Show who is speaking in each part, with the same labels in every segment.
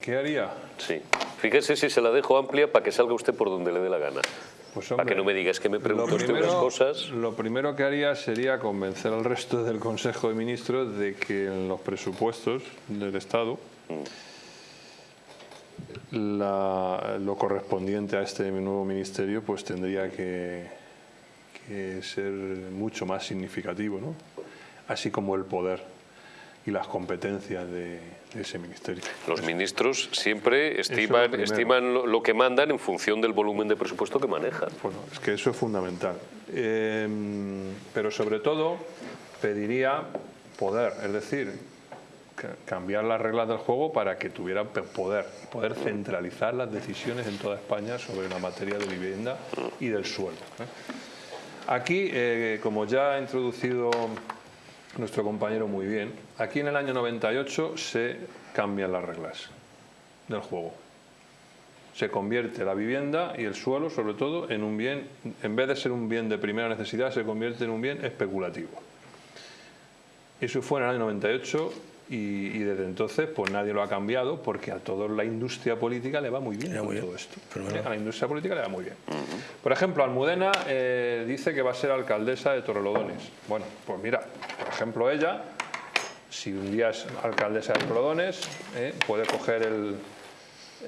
Speaker 1: ¿Qué haría?
Speaker 2: Sí. Fíjese si se la dejo amplia para que salga usted por donde le dé la gana.
Speaker 1: Pues,
Speaker 2: para que no me digas que me
Speaker 1: lo
Speaker 2: pregunto usted unas cosas.
Speaker 1: Lo primero que haría sería convencer al resto del Consejo de Ministros de que en los presupuestos del Estado la- lo correspondiente a este nuevo ministerio pues tendría que, que ser mucho más significativo, ¿no? así como el poder y las competencias de, de ese ministerio.
Speaker 2: Los ministros siempre
Speaker 1: lo
Speaker 2: estiman,
Speaker 1: primero.
Speaker 2: estiman lo, lo que mandan en función del volumen de presupuesto que manejan.
Speaker 1: Bueno, es que eso es fundamental. Eh, pero sobre todo pediría poder, es decir, ca- cambiar las reglas del juego para que tuviera poder, poder centralizar las decisiones en toda España sobre la materia de vivienda y del suelo. ¿eh? Aquí, eh, como ya ha introducido nuestro compañero muy bien, aquí en el año 98 se cambian las reglas del juego se convierte la vivienda y el suelo, sobre todo, en un bien, en vez de ser un bien de primera necesidad, se convierte en un bien especulativo. Eso fue en el año 98 y, y desde entonces pues nadie lo ha cambiado porque a toda la industria política le va muy bien todo esto. ¿eh? A la industria política le va muy bien. Por ejemplo, Almudena eh, dice que va a ser alcaldesa de Torrelodones. Bueno, pues mira, por ejemplo, ella si un día es alcaldesa de Torrelodones, ¿eh? puede coger el,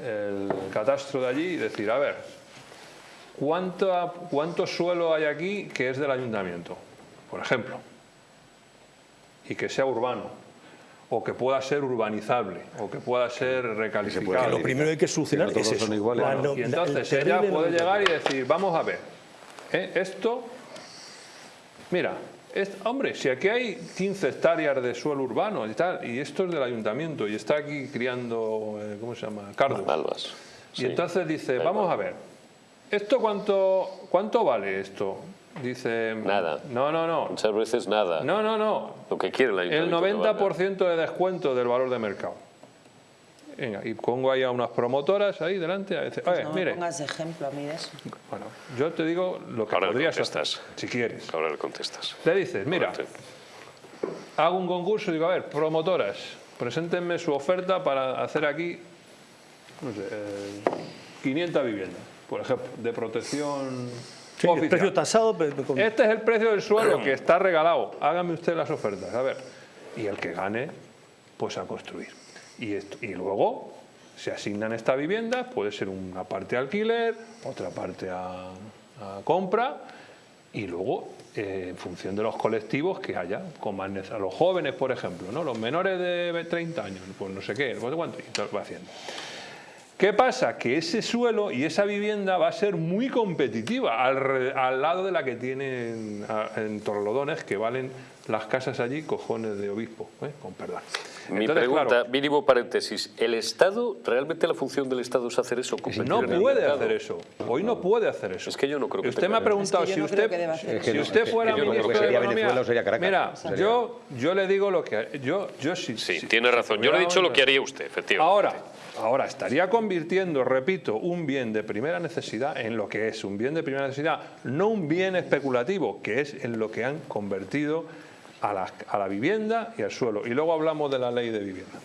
Speaker 1: el catastro de allí y decir, a ver, ¿cuánto, ¿cuánto suelo hay aquí que es del ayuntamiento? Por ejemplo. Y que sea urbano, o que pueda ser urbanizable, o que pueda ser recalificable.
Speaker 3: Lo primero que hay que solucionar
Speaker 4: Que
Speaker 3: es
Speaker 4: todos
Speaker 3: eso.
Speaker 4: son iguales.
Speaker 3: La
Speaker 1: Claro,
Speaker 3: no-
Speaker 1: y entonces
Speaker 3: el
Speaker 1: ella puede
Speaker 3: no-
Speaker 1: llegar y decir, vamos a ver, ¿eh? esto, mira, es- hombre, si aquí hay 15 hectáreas de suelo urbano y tal, y esto es del ayuntamiento, y está aquí criando, eh, ¿cómo se llama? Cardos.
Speaker 2: Malvas.
Speaker 1: Y
Speaker 2: Sí.
Speaker 1: entonces dice, vamos a ver, ¿esto cuánto, cuánto vale esto? Dice,
Speaker 2: Nada.
Speaker 1: No, no, no,
Speaker 2: Muchas veces nada.
Speaker 1: no, no, no,
Speaker 2: Lo que quiere el
Speaker 1: el
Speaker 2: ayuntamiento. que valga.
Speaker 1: 90% de descuento del valor de mercado. Venga, y pongo ahí a unas promotoras ahí delante, a decir, oye,
Speaker 5: No
Speaker 1: mire,
Speaker 5: me pongas ejemplo a mí de eso.
Speaker 1: bueno, yo te digo lo que
Speaker 2: Ahora le
Speaker 1: podrías hacer,
Speaker 2: contestas.
Speaker 1: si quieres.
Speaker 2: Ahora le contestas.
Speaker 1: Le dices, mira, hago un concurso y digo, a ver, promotoras, preséntenme su oferta para hacer aquí, no sé, eh, 500 viviendas, por ejemplo, de protección
Speaker 3: Sí, el
Speaker 1: oficial.
Speaker 3: precio tasado, pero con-
Speaker 1: Este es el precio del suelo que está regalado. Hágame usted las ofertas, a ver. Y el que gane, pues a construir. Y, esto- y luego se asignan estas viviendas, puede ser una parte a alquiler, otra parte a, a compra, y luego eh, en función de los colectivos que haya, con más a los jóvenes, por ejemplo, ¿no? los menores de 30 años, pues no sé qué, no sé cuánto, y todo va haciendo. ¿Qué pasa? Que ese suelo y esa vivienda va a ser muy competitiva al, lado de la que tienen en Torrelodones, que valen las casas allí cojones de obispo, ¿eh? con perdón.
Speaker 2: Mi
Speaker 1: Entonces,
Speaker 2: pregunta,
Speaker 1: claro,
Speaker 2: mínimo paréntesis, ¿el Estado, realmente la función del Estado es hacer eso?
Speaker 1: no puede hacer eso. Hoy no puede hacer eso.
Speaker 2: Es que yo no creo que
Speaker 1: Usted me ha preguntado
Speaker 5: Es que yo
Speaker 1: si
Speaker 5: no
Speaker 1: usted, si
Speaker 4: no,
Speaker 1: usted
Speaker 4: que
Speaker 1: fuera
Speaker 4: yo no creo
Speaker 1: ministro
Speaker 4: que
Speaker 1: de
Speaker 4: sería
Speaker 1: Economía,
Speaker 4: Venezuela o sería Caracas.
Speaker 1: mira,
Speaker 4: Sería-
Speaker 1: yo, yo le digo lo que yo, yo sí,
Speaker 2: Sí, tiene
Speaker 1: si
Speaker 2: razón. Yo le he dicho lo que haría usted, efectivamente.
Speaker 1: Ahora, ahora estaría convirtiendo, repito, un bien de primera necesidad en lo que es un bien de primera necesidad, no un bien especulativo, que es en lo que han convertido a la, a la vivienda y al suelo. Y luego hablamos de la ley de vivienda.